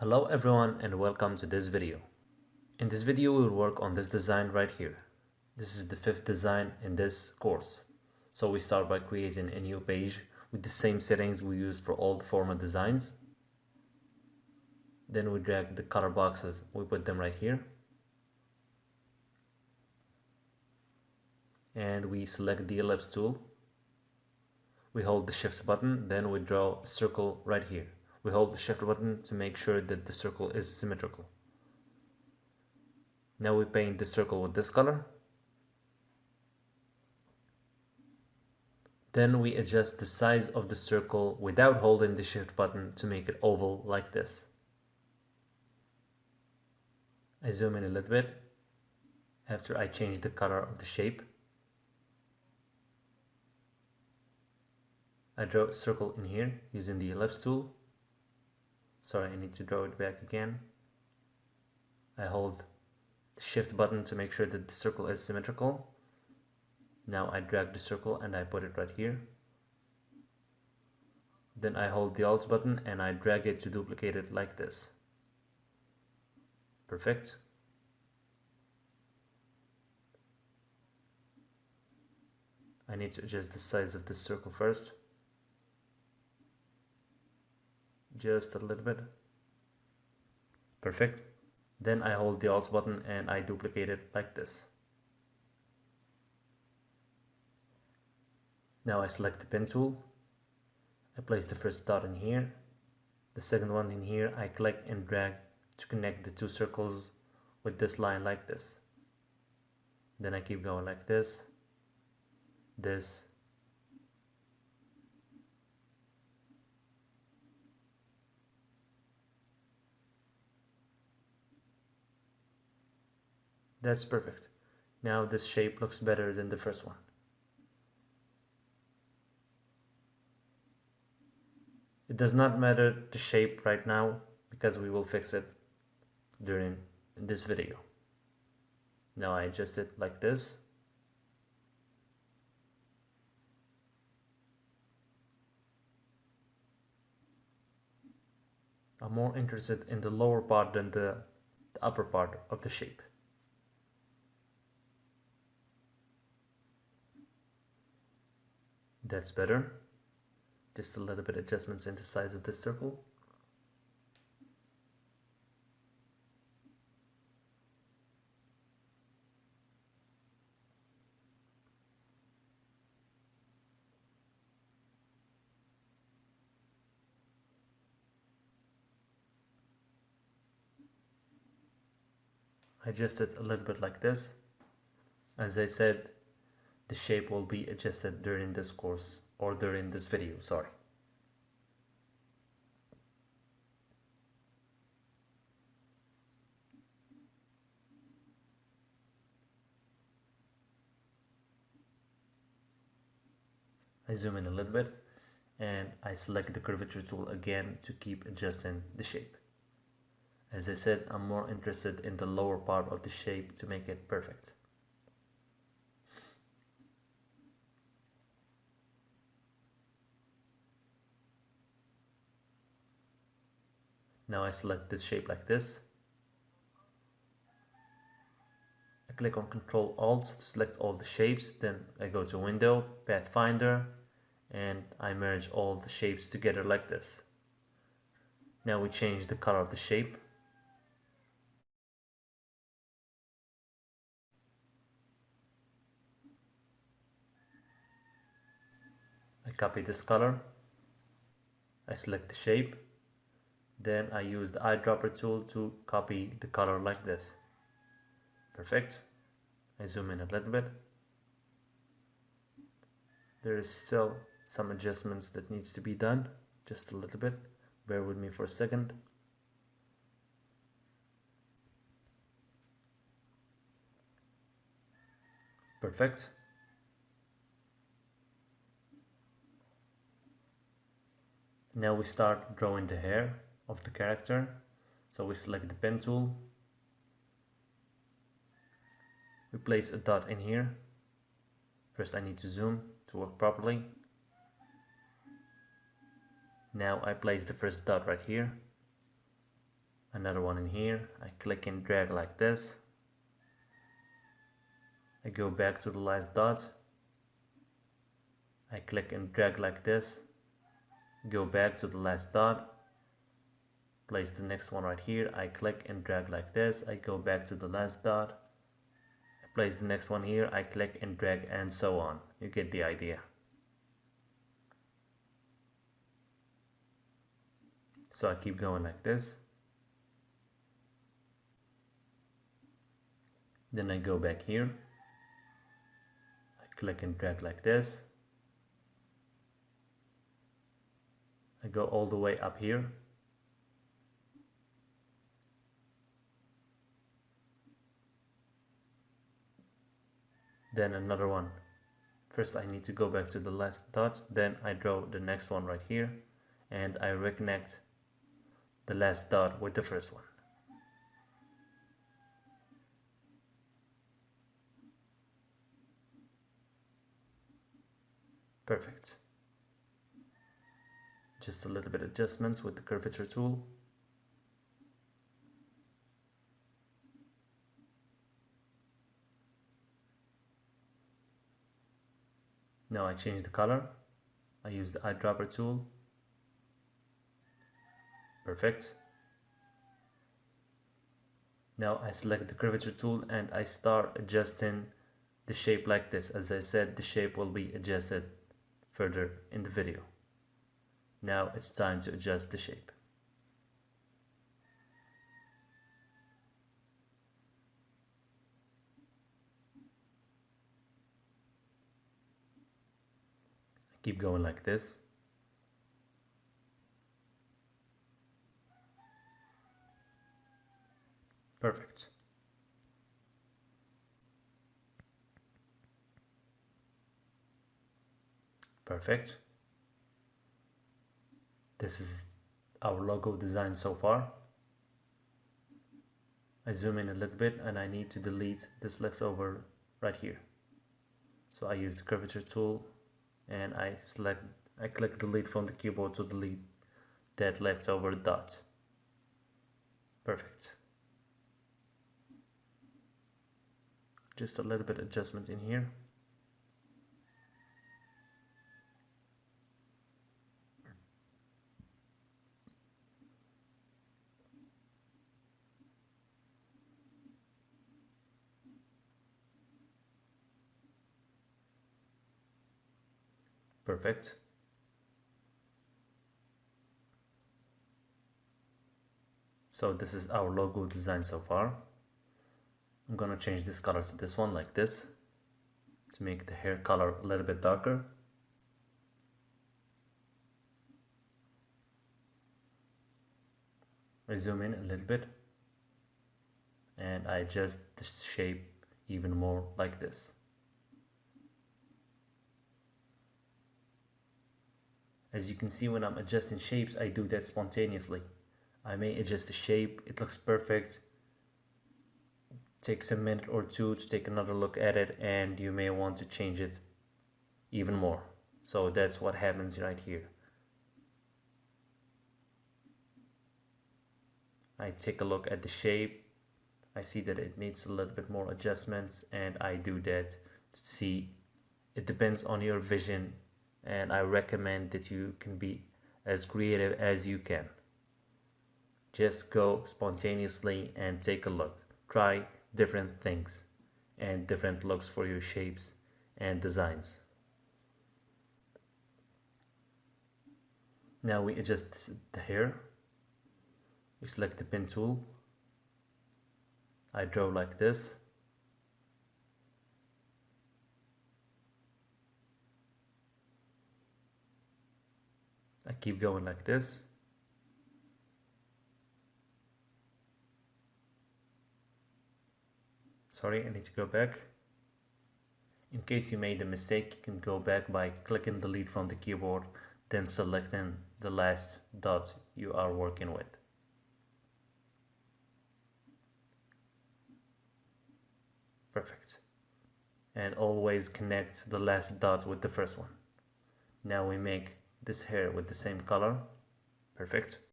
Hello everyone and welcome to this video. In this video we will work on this design right here. This is the fifth design in this course. So we start by creating a new page with the same settings we used for all the former designs. Then we drag the color boxes, we put them right here. And we select the ellipse tool. We hold the shift button, then we draw a circle right here. We hold the shift button to make sure that the circle is symmetrical. Now we paint the circle with this color. Then we adjust the size of the circle without holding the shift button to make it oval like this. I zoom in a little bit after I change the color of the shape. I draw a circle in here using the ellipse tool. Sorry, I need to draw it back again. I hold the shift button to make sure that the circle is symmetrical. Now I drag the circle and I put it right here. Then I hold the alt button and I drag it to duplicate it like this. Perfect. I need to adjust the size of this circle first. Just a little bit. Perfect. Then I hold the Alt button and I duplicate it like this. Now I select the pen tool. I place the first dot in here. The second one in here I click and drag to connect the two circles with this line like this. Then I keep going like this, this, That's perfect. Now this shape looks better than the first one. It does not matter the shape right now because we will fix it during this video. Now I adjust it like this. I'm more interested in the lower part than the, the upper part of the shape. That's better. Just a little bit adjustments in the size of this circle. adjust it a little bit like this. As I said, the shape will be adjusted during this course or during this video, sorry. I zoom in a little bit and I select the curvature tool again to keep adjusting the shape. As I said, I'm more interested in the lower part of the shape to make it perfect. Now I select this shape like this. I click on Control Alt to select all the shapes. Then I go to Window, Pathfinder, and I merge all the shapes together like this. Now we change the color of the shape. I copy this color. I select the shape then I use the eyedropper tool to copy the color like this. Perfect. I zoom in a little bit. There is still some adjustments that needs to be done just a little bit. Bear with me for a second. Perfect. Now we start drawing the hair of the character. So we select the pen tool. We place a dot in here. First I need to zoom to work properly. Now I place the first dot right here. another one in here I click and drag like this I go back to the last dot I click and drag like this go back to the last dot place the next one right here. I click and drag like this. I go back to the last dot. I place the next one here. I click and drag and so on. You get the idea. So I keep going like this. Then I go back here. I click and drag like this. I go all the way up here then another one. First I need to go back to the last dot then I draw the next one right here and I reconnect the last dot with the first one. Perfect. Just a little bit adjustments with the curvature tool now I change the color. I use the eyedropper tool. Perfect. Now I select the curvature tool and I start adjusting the shape like this. As I said the shape will be adjusted further in the video. Now it's time to adjust the shape keep going like this. Perfect. Perfect. This is our logo design so far. I zoom in a little bit and I need to delete this leftover right here. So I use the curvature tool and I select I click delete from the keyboard to delete that leftover dot. Perfect. Just a little bit adjustment in here perfect. So this is our logo design so far. I'm gonna change this color to this one like this to make the hair color a little bit darker. I zoom in a little bit and I adjust the shape even more like this As you can see when I'm adjusting shapes, I do that spontaneously. I may adjust the shape, it looks perfect. Takes a minute or two to take another look at it and you may want to change it even more. So that's what happens right here. I take a look at the shape. I see that it needs a little bit more adjustments and I do that to see it depends on your vision and I recommend that you can be as creative as you can. Just go spontaneously and take a look. Try different things and different looks for your shapes and designs. Now we adjust the hair. We select the pen tool. I draw like this. Keep going like this. Sorry, I need to go back. In case you made a mistake, you can go back by clicking delete from the keyboard, then selecting the last dot you are working with. Perfect. And always connect the last dot with the first one. Now we make this hair with the same color. Perfect